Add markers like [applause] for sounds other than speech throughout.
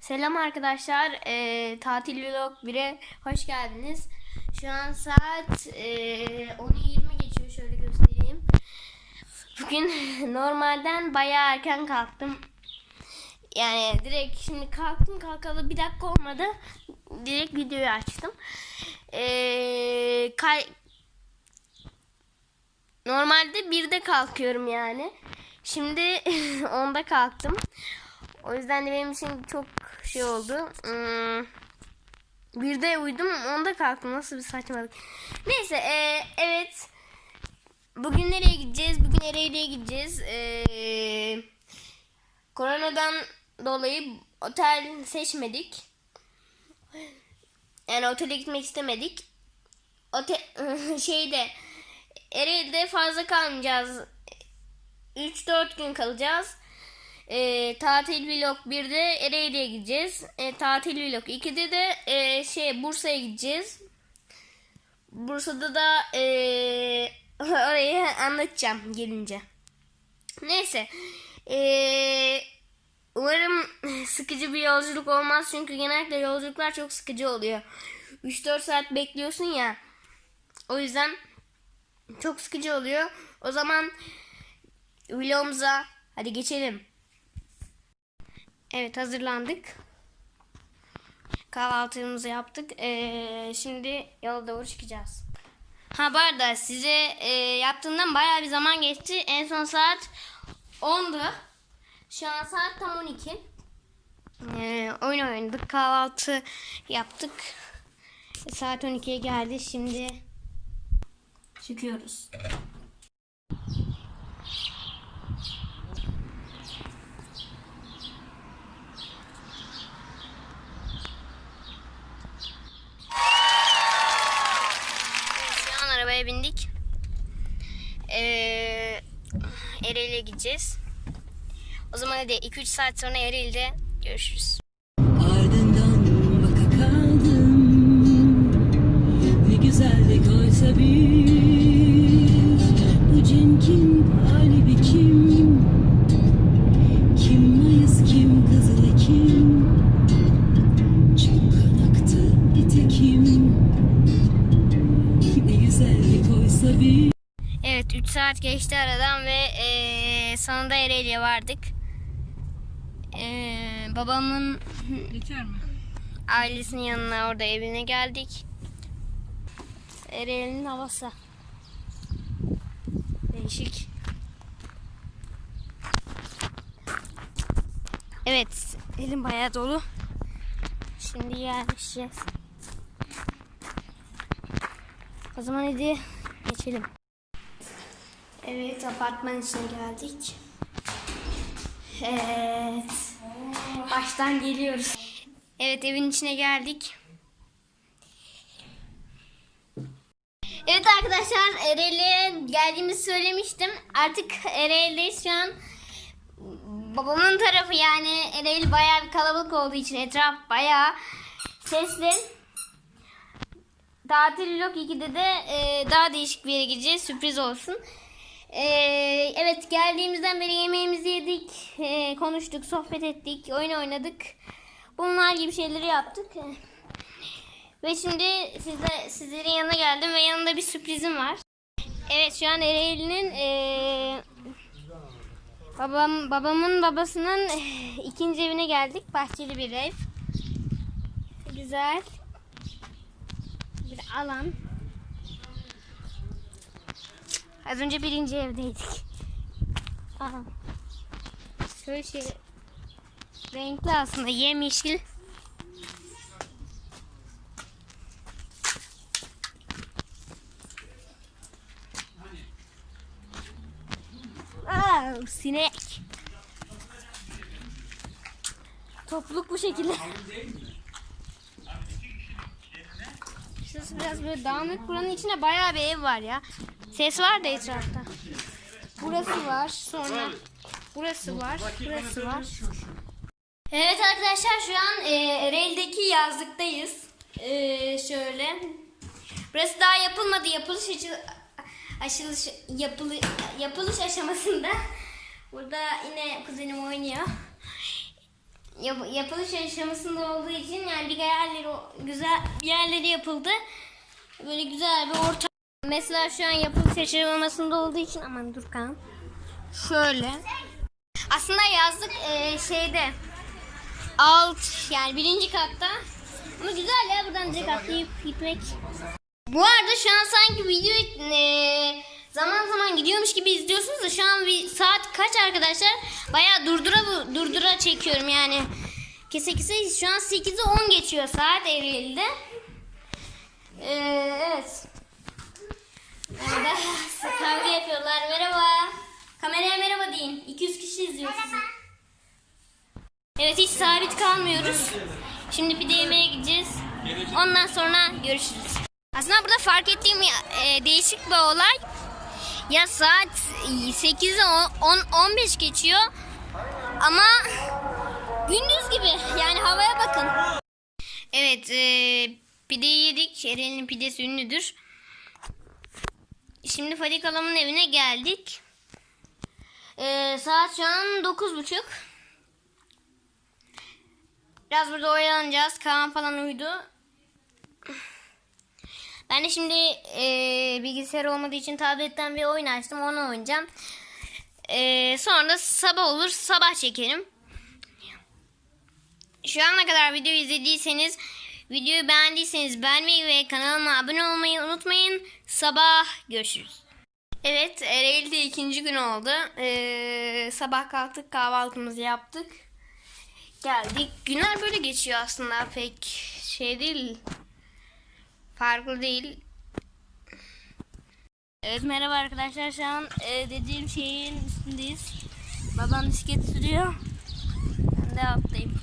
Selam arkadaşlar. Ee, tatil vlog 1'e hoş geldiniz. Şu an saat ee, 10.20 geçiyor. Şöyle göstereyim. Bugün [laughs] normalden bayağı erken kalktım. Yani direkt şimdi kalktım kalkalı bir dakika olmadı. Direkt videoyu açtım. Ee, kay- Normalde birde kalkıyorum yani. Şimdi [laughs] onda kalktım. O yüzden de benim için çok şey oldu. Hmm, birde uyudum, onda kalktım. Nasıl bir saçmalık. Neyse, e, evet. Bugün nereye gideceğiz? Bugün nereye gideceğiz? E, koronadan dolayı otel seçmedik. Yani otele gitmek istemedik. Otel [laughs] şeyde Ereğli'de fazla kalmayacağız. 3-4 gün kalacağız. E, tatil vlog 1'de Ereğli'ye gideceğiz. E, tatil vlog 2'de de e, şey Bursa'ya gideceğiz. Bursa'da da e, [laughs] orayı anlatacağım gelince. Neyse. E, umarım [laughs] sıkıcı bir yolculuk olmaz. Çünkü genellikle yolculuklar çok sıkıcı oluyor. 3-4 saat bekliyorsun ya. O yüzden çok sıkıcı oluyor. O zaman vlogumuza hadi geçelim. Evet hazırlandık. Kahvaltımızı yaptık. Ee, şimdi yola doğru çıkacağız. Ha bu arada size e, yaptığımdan bayağı bir zaman geçti. En son saat 10'du. Şu an saat tam 12. Ee, oyun oynadık. Kahvaltı yaptık. Saat 12'ye geldi. Şimdi çıkıyoruz. Şu an arabaya bindik. Ee, Ereğli'ye gideceğiz. O zaman hadi 2-3 saat sonra Ereğli'de görüşürüz. Ardından baka kaldım. Ne güzellik oysa bir Bu cin kim, Alibi kim? Kim Mayıs kim, Kızıl Ekim? Çok kan aktı nitekim Ne güzellik oysa bir Evet 3 saat geçti aradan ve eee, sonunda Ereğli'ye vardık. Eee, babamın Yeter mi? ailesinin yanına orada evine geldik. Ereğli'nin havası. Değişik. Evet elim bayağı dolu. Şimdi yerleşeceğiz. O zaman hadi geçelim. Evet apartman içine geldik. Evet. Baştan geliyoruz. Evet evin içine geldik. Evet arkadaşlar Ereğli'ye geldiğimizi söylemiştim. Artık Ereğli'deyiz şu an. Babamın tarafı yani Ereğli bayağı bir kalabalık olduğu için etraf bayağı sesli. Tatil vlog 2'de de e, daha değişik bir yere gideceğiz. Sürpriz olsun. E, evet geldiğimizden beri yemeğimizi yedik. e, konuştuk, sohbet ettik, oyun oynadık. Bunlar gibi şeyleri yaptık. Ve şimdi size, sizlerin yanına geldim ve yanında bir sürprizim var. Evet şu an Ereğli'nin e, babam babamın babasının ikinci evine geldik. Bahçeli bir ev. Güzel bir alan. Az önce birinci evdeydik. Aha. Şöyle şey renkli aslında yemyeşil. Aa, sinek. Topluluk bu şekilde. Şurası biraz böyle dağınık. Buranın içinde bayağı bir ev var ya. Ses var da etrafta. Burası var. Sonra burası var. Burası var. Evet arkadaşlar şu an e, Ereğli'deki yazlıktayız. E, şöyle. Burası daha yapılmadı. Yapılış açı, aşılış, yapılı, yapılış aşamasında. Burada yine kuzenim oynuyor. yap- yapılış aşamasında olduğu için yani bir yerleri güzel yerleri yapıldı. Böyle güzel bir ortam. Mesela şu an yapılış aşamasında olduğu için aman dur kan. Şöyle. Aslında yazlık e, şeyde alt yani birinci katta. Ama güzel ya buradan direkt atlayıp gitmek. Bu arada şu an sanki video e, zaman zaman gidiyormuş gibi izliyorsunuz da şu an bir saat kaç arkadaşlar? Bayağı durdura bu- durdura çekiyorum yani. Kese kese şu an 8'i 10 geçiyor saat Ereğli'de. E, evet. Orada kavga yapıyorlar. Merhaba. Kameraya merhaba deyin. 200 kişi izliyor sizi. Evet hiç sabit kalmıyoruz. Şimdi pide yemeye gideceğiz. Ondan sonra görüşürüz. Aslında burada fark ettiğim e, değişik bir olay. Ya saat 8'e 10 15 geçiyor. Ama gündüz gibi. Yani havaya bakın. Evet, e, pideyi yedik. Eren'in pidesi ünlüdür. Şimdi Fadik Halam'ın evine geldik. E, saat şu an 9.30. Biraz burada oyalanacağız. Kaan falan uyudu. Ben de şimdi e, bilgisayar olmadığı için tabletten bir oyun açtım. Onu oynayacağım. E, sonra sabah olur. Sabah çekerim. Şu ana kadar video izlediyseniz, videoyu beğendiyseniz beğenmeyi ve kanalıma abone olmayı unutmayın. Sabah görüşürüz. Evet, Ereğli'de ikinci gün oldu. E, sabah kalktık, kahvaltımızı yaptık. Geldik. Günler böyle geçiyor aslında. Pek şey değil. Farklı değil. Evet merhaba arkadaşlar. Şu an e, dediğim şeyin üstündeyiz. Babam bisiklet sürüyor. Ben de alttayım.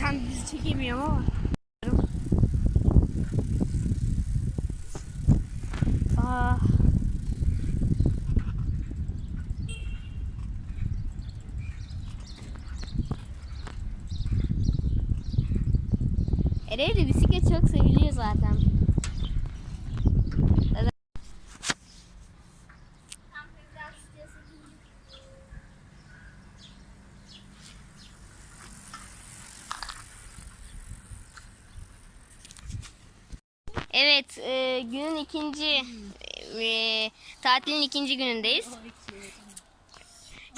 Tam bizi çekemiyorum ama. Aa. Ereğli bisiklet çok seviliyor zaten. Evet, e, günün ikinci, e, tatilin ikinci günündeyiz.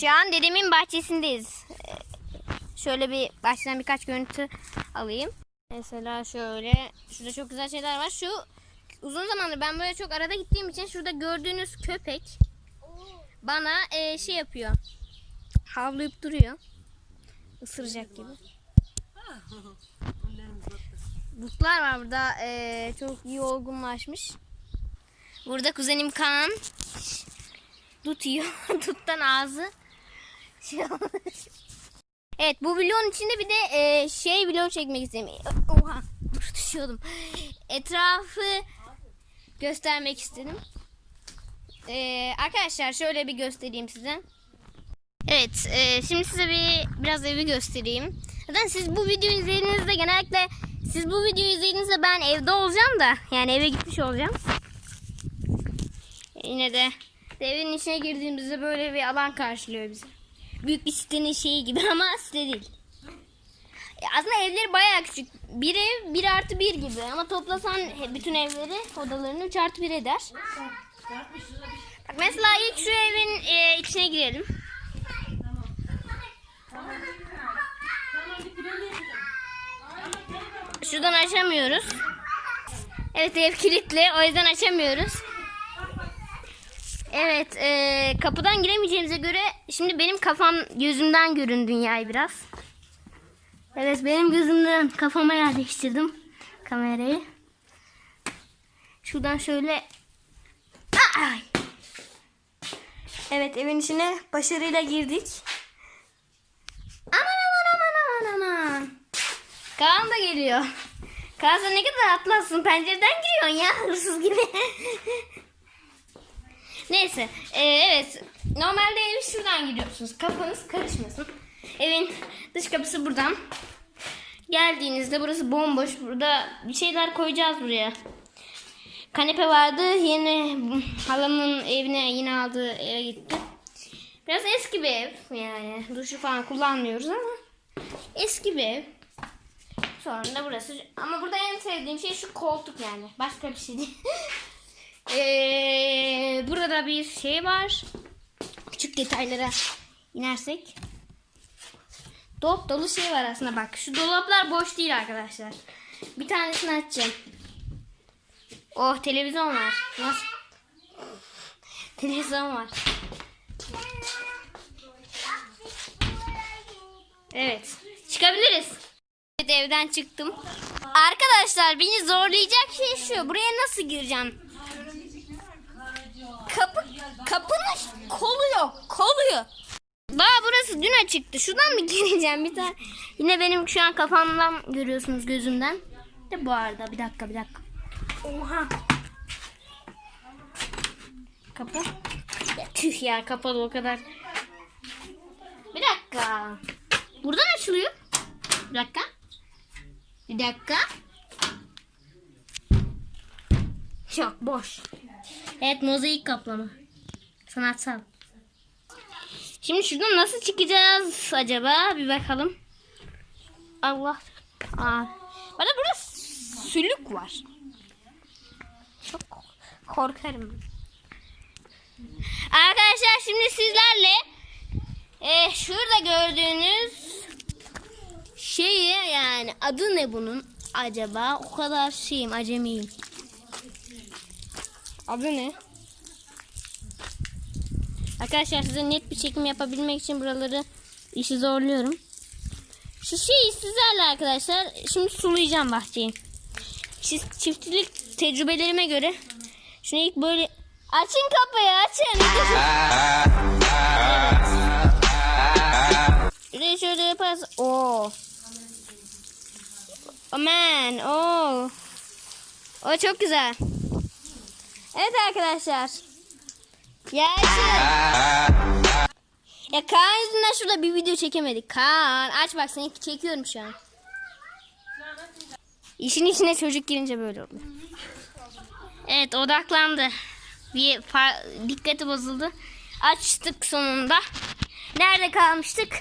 Şu an dedemin bahçesindeyiz. E, şöyle bir baştan birkaç görüntü alayım. Mesela şöyle, şurada çok güzel şeyler var. Şu uzun zamandır ben böyle çok arada gittiğim için şurada gördüğünüz köpek bana e, şey yapıyor. Havlayıp duruyor. Isıracak gibi. Butlar var burada. e, çok iyi olgunlaşmış. Burada kuzenim Kaan. Dut yiyor. [laughs] Duttan ağzı şey olmuş. Evet bu vlogun içinde bir de e, şey vlog çekmek istedim. Oha dur [laughs] düşüyordum. Etrafı göstermek istedim. E, arkadaşlar şöyle bir göstereyim size. Evet e, şimdi size bir biraz evi göstereyim. Zaten siz bu videoyu izlediğinizde genellikle siz bu videoyu izlediğinizde ben evde olacağım da yani eve gitmiş olacağım. Yine de evin içine girdiğimizde böyle bir alan karşılıyor bizi. Büyük bir sitenin şeyi gibi [laughs] ama site değil. E, Aslında evleri bayağı küçük. Bir ev 1 artı 1 gibi ama toplasan bütün evleri odalarını 3 artı 1 eder. Bak mesela ilk şu evin e, içine girelim. Şuradan açamıyoruz. Evet ev kilitli o yüzden açamıyoruz. Evet e, kapıdan giremeyeceğimize göre şimdi benim kafam gözümden görün dünyayı biraz. Evet benim gözümden kafama yerleştirdim kamerayı. Şuradan şöyle Ay! Evet evin içine başarıyla girdik. Aman aman aman aman aman. Kaan da geliyor. Kaan sen ne kadar atlarsın pencereden giriyorsun ya hırsız gibi. [laughs] Neyse e, evet normalde evi şuradan giriyorsunuz kafanız karışmasın. Evin dış kapısı buradan. Geldiğinizde burası bomboş. Burada bir şeyler koyacağız buraya. Kanepe vardı. Yeni halamın evine yine aldığı eve gitti. Biraz eski bir ev yani. Duşu falan kullanmıyoruz ama eski bir ev. Sonra da burası. Ama burada en sevdiğim şey şu koltuk yani. Başka bir şey değil. [laughs] Ee, burada bir şey var. Küçük detaylara inersek. Dop dolu şey var aslında bak. Şu dolaplar boş değil arkadaşlar. Bir tanesini açacağım. Oh televizyon var. Nasıl? Televizyon var. Evet. Çıkabiliriz. Evet evden çıktım. Arkadaşlar beni zorlayacak şey şu. Buraya nasıl gireceğim? Kapı kapının kolu yok. Kolu. Daha burası dün açıktı. Şuradan mı [laughs] gireceğim bir tane? Yine benim şu an kafamdan görüyorsunuz gözümden. De bu arada bir dakika bir dakika. Oha. Kapı. Ya, tüh ya kapalı o kadar. Bir dakika. Buradan açılıyor. Bir dakika. Bir dakika. Yok boş. Evet mozaik kaplama. Sanatsal. Şimdi şuradan nasıl çıkacağız acaba? Bir bakalım. Allah. Aa. Bana burada sülük var. Çok korkarım. Arkadaşlar şimdi sizlerle e, şurada gördüğünüz şeyi yani adı ne bunun acaba? O kadar şeyim acemiyim. Adı ne? Arkadaşlar size net bir çekim yapabilmek için buraları işi zorluyorum. Şu şeyi sizlerle arkadaşlar şimdi sulayacağım bahçeyi. Çift- Çiftçilik tecrübelerime göre şunu ilk böyle açın kapıyı açın. De şöyle yaparız. Oo. Aman. Oo. O çok güzel. Evet arkadaşlar. Ya. [laughs] Ya Kaan yüzünden şurada bir video çekemedik. Kaan aç bak seni çekiyorum şu an. İşin içine çocuk girince böyle oluyor. Evet odaklandı. Bir dikkati bozuldu. Açtık sonunda. Nerede kalmıştık?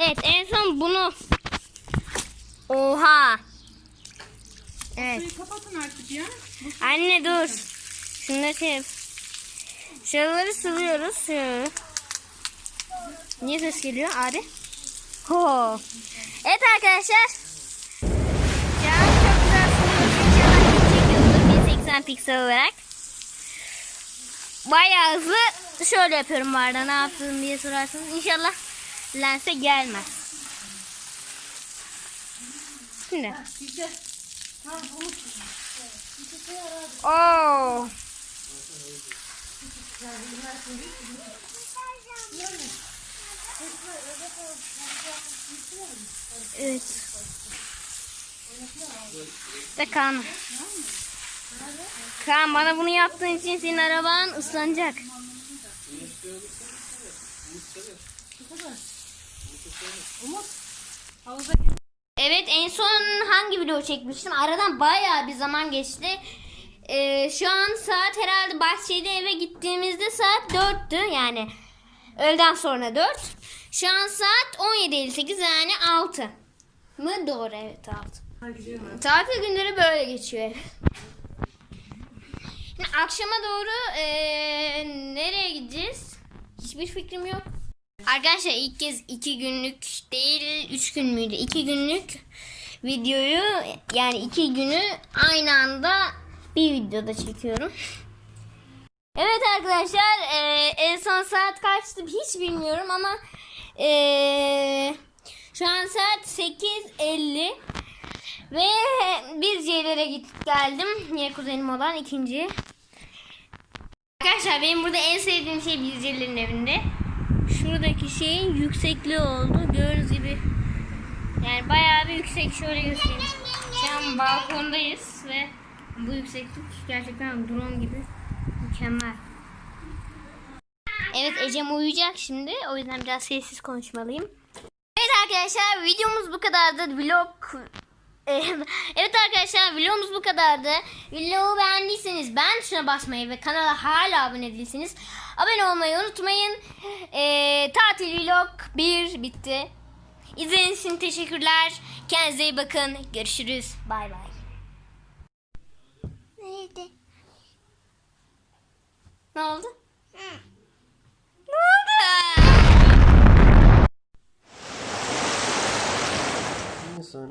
Evet en son bunu. Oha. Evet. Kapatın artık ya. Anne dur. Şunları şey. Şuraları. Şöyle. Niye ses geliyor Ari? Ho. Evet arkadaşlar. Şu an çok güzel suluyoruz. İnşallah çekiyordur 1080 piksel olarak. Bayağı hızlı şöyle yapıyorum bu arada ne yaptım diye sorarsanız. İnşallah lense gelmez. Şimdi. Oo. Evet. De Kaan. Kaan bana bunu yaptığın için senin araban ıslanacak. Evet en son hangi video çekmiştim? Aradan bayağı bir zaman geçti. Ee, şu an saat herhalde bahçede eve gittiğimizde saat 4'tü yani öğleden sonra 4. Şu an saat 17.58 yani 6 mı? Doğru evet 6. Tatil günleri böyle geçiyor. Şimdi akşama doğru eee, nereye gideceğiz? Hiçbir fikrim yok. Arkadaşlar ilk kez iki günlük değil üç gün müydü? İki günlük videoyu yani iki günü aynı anda bir videoda çekiyorum. Evet arkadaşlar eee, en son saat kaçtı hiç bilmiyorum ama eee, şu an saat 8.50 ve bir yerlere gittik geldim. Niye kuzenim olan ikinci. Arkadaşlar benim burada en sevdiğim şey Bizcerlerin evinde. Şuradaki şeyin yüksekliği oldu. Gördüğünüz gibi yani bayağı bir yüksek şöyle göstereyim. Şu an balkondayız ve bu yükseklik gerçekten drone gibi mükemmel. Evet Ecem uyuyacak şimdi. O yüzden biraz sessiz konuşmalıyım. Evet arkadaşlar videomuz bu kadardı. Vlog [laughs] Evet arkadaşlar videomuz bu kadardı. Vlogu beğendiyseniz beğen tuşuna basmayı ve kanala hala abone değilseniz abone olmayı unutmayın. Ee, tatil vlog 1 bitti. İzlediğiniz için teşekkürler. Kendinize iyi bakın. Görüşürüz. Bay bay. Neydi? Ne oldu?